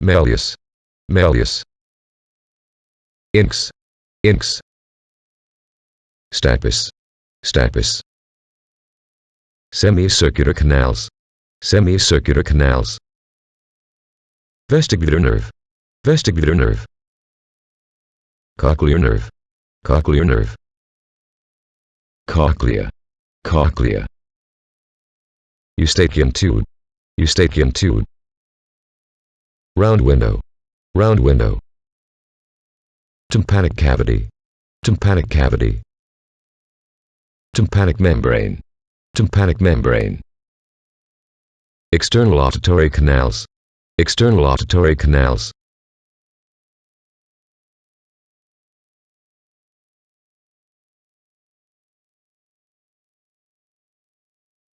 malleus, malleus. Incus, incus. Stapes, stapes. Semicircular canals, semicircular canals. Vestibular nerve, vestibular nerve. Cochlear nerve, cochlear nerve. Cochlea, cochlea. Eustachian tube, eustachian tube. Round window, round window. Tympanic cavity, tympanic cavity. Tympanic membrane, tympanic membrane. External auditory canals, external auditory canals.